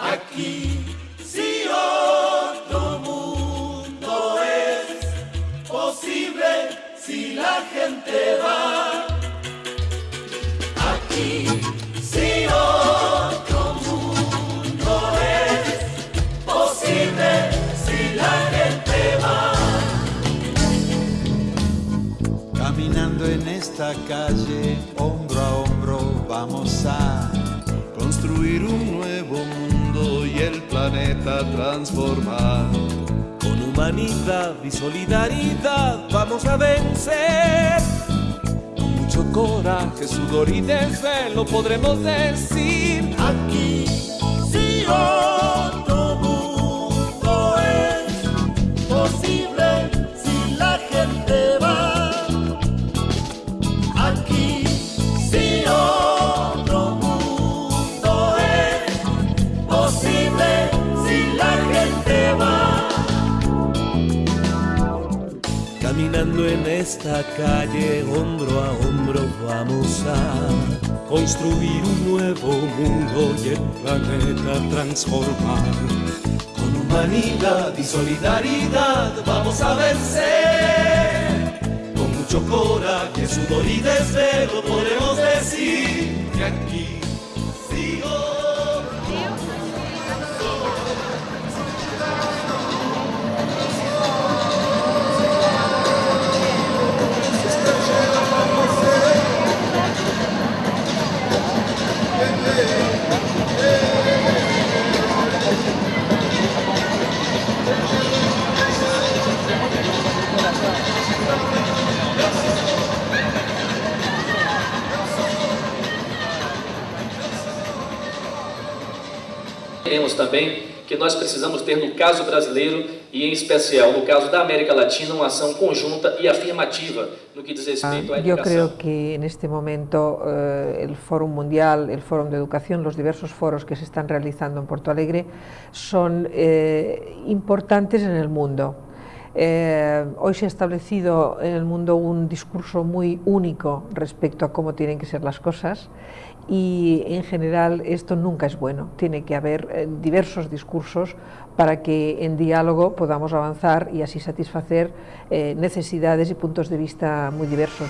Aquí, si otro mundo es posible, si la gente va. Aquí, si otro mundo es posible, si la gente va. Caminando en esta calle, hombro a hombro, vamos a construir un nuevo mundo y el planeta transformar. Con humanidad y solidaridad vamos a vencer. Con mucho coraje, sudor y desvelo podremos decir. Aquí, si otro esta calle, hombro a hombro, vamos a construir un nuevo mundo y el planeta transformar. Con humanidad y solidaridad vamos a vencer. Con mucho coraje, sudor y desvelo podremos decir que aquí Entendemos também que nós precisamos ter no caso brasileiro e em especial no caso da América Latina uma ação conjunta e afirmativa no que diz respeito à Yo educação. creo que en este momento eh, el Fórum Mundial, el Fórum de Educación, los diversos foros que se están realizando en Porto Alegre son eh, importantes en el mundo. Eh, hoy se ha establecido en el mundo un discurso muy único respecto a cómo tienen que ser las cosas y en general esto nunca es bueno. Tiene que haber eh, diversos discursos para que en diálogo podamos avanzar y así satisfacer eh, necesidades y puntos de vista muy diversos.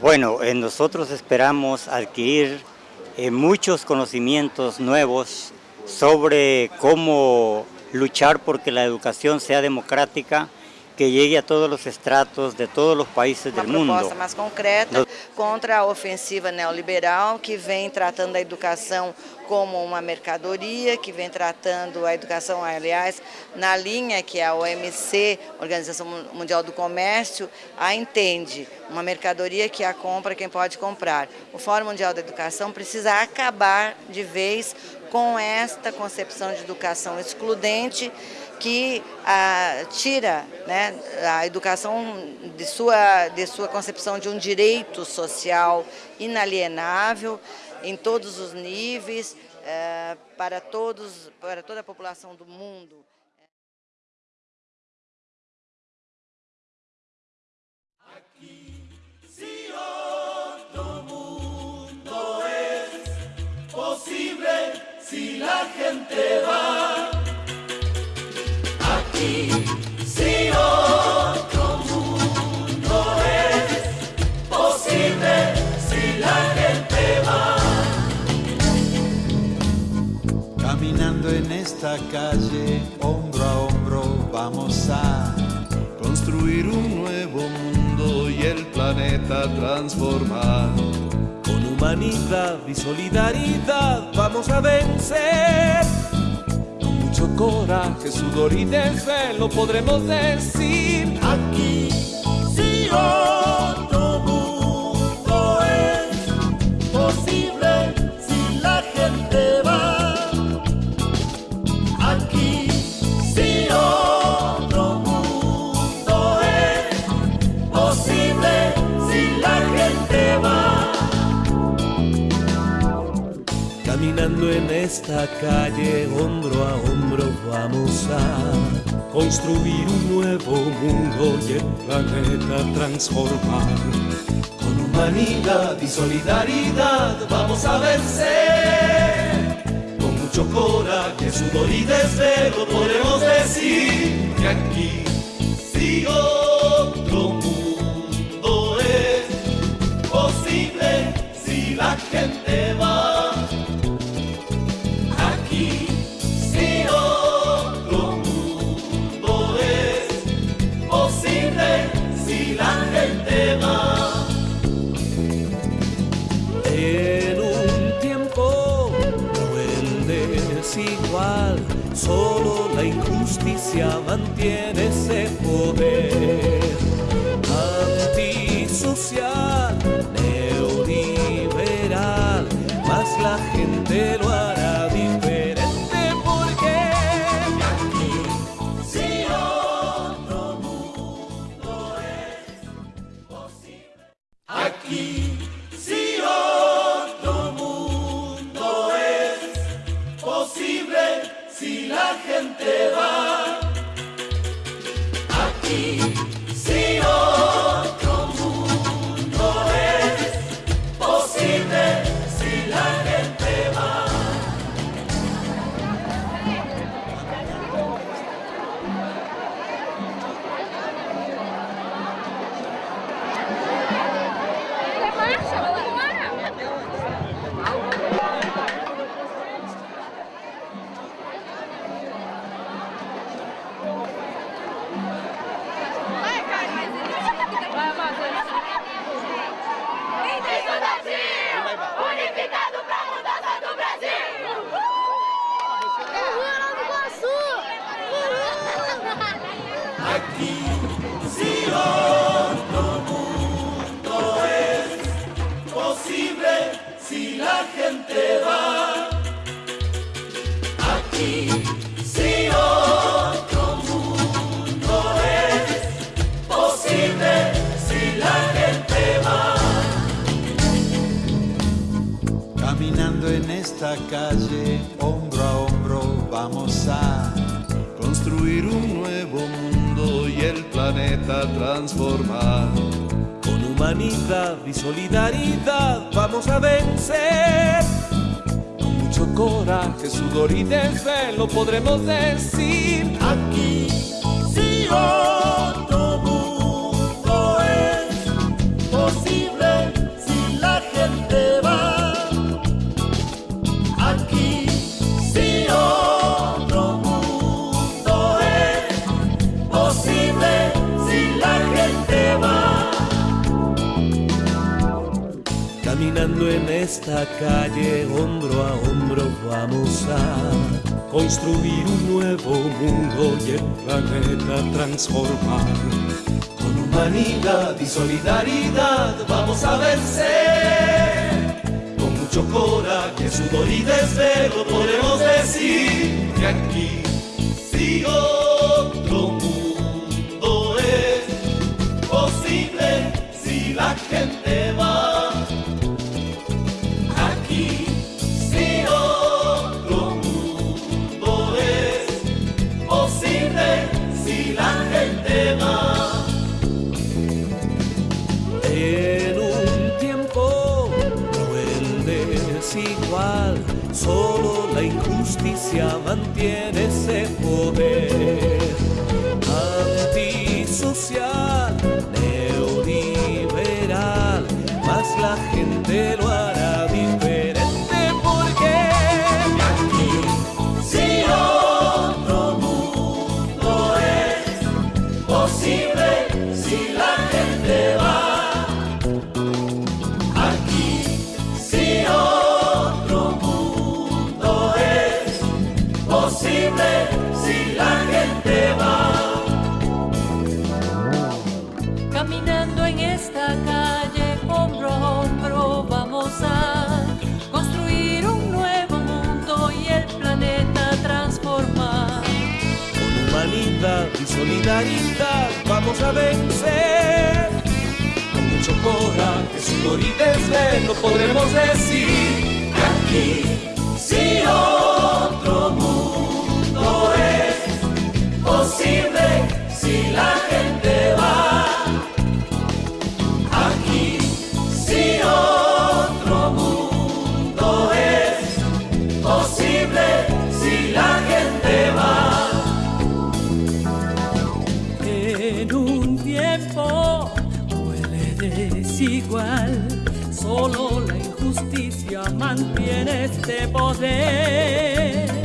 Bueno, eh, nosotros esperamos adquirir eh, muchos conocimientos nuevos sobre cómo luchar porque la educación sea democrática, que llegue a todos los estratos de todos los países uma del mundo. proposta mais concreta contra a ofensiva neoliberal que vem tratando a educação como uma mercadoria, que vem tratando a educação, aliás, na linha que a OMC, Organização Mundial do Comércio, a entende, uma mercadoria que a compra quem pode comprar. O Fórum Mundial da Educação precisa acabar de vez com esta concepção de educação excludente que ah, tira né, a educação de sua, de sua concepção de um direito social inalienável em todos os níveis, eh, para, todos, para toda a população do mundo. Si otro mundo es posible, si la gente va. Aquí, esta calle, hombro a hombro, vamos a construir un nuevo mundo y el planeta transformar. Con humanidad y solidaridad vamos a vencer. Mucho coraje, sudor y desvelo podremos decir. Aquí, si otro En esta calle, hombro a hombro, vamos a construir un nuevo mundo y el planeta transformar. Con humanidad y solidaridad vamos a vencer. Con mucho coraje, sudor y desvelo podemos decir que aquí sí injusticia mantiene ese poder gente va. Aquí si otro mundo es posible si la gente va. Caminando en esta calle, hombro a hombro, vamos a construir un nuevo mundo y el planeta transformar. Humanidad y solidaridad vamos a vencer. Con mucho coraje, sudor y desvelo podremos decir Aquí si otro esta calle, hombro a hombro, vamos a construir un nuevo mundo y el planeta transformar. Con humanidad y solidaridad vamos a vencer. Con mucho coraje, sudor y desvelo podemos decir que aquí sí otro mundo es posible si la gente va. Injusticia mantiene ese poder. Antisocial, neoliberal, más la gente lo hará vamos a vencer. Con mucho coraje, sudor y desvelo podremos decir tiempo huele desigual, solo la injusticia mantiene este poder.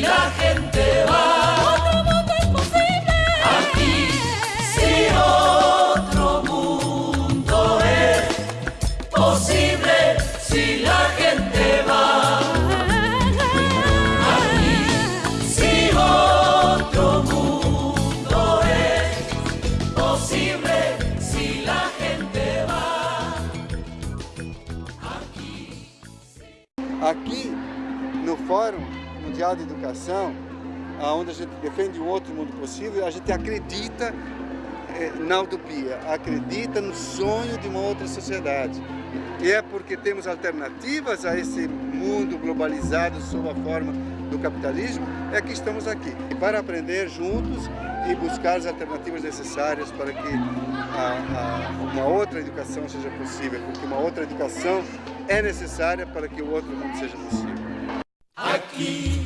Si Mundial de Educação, onde a gente defende um outro mundo possível, a gente acredita eh, na utopia, acredita no sonho de uma outra sociedade. E é porque temos alternativas a esse mundo globalizado sob a forma do capitalismo, é que estamos aqui. Para aprender juntos e buscar as alternativas necessárias para que a, a, uma outra educação seja possível, porque uma outra educação é necessária para que o outro mundo seja possível. Aquí,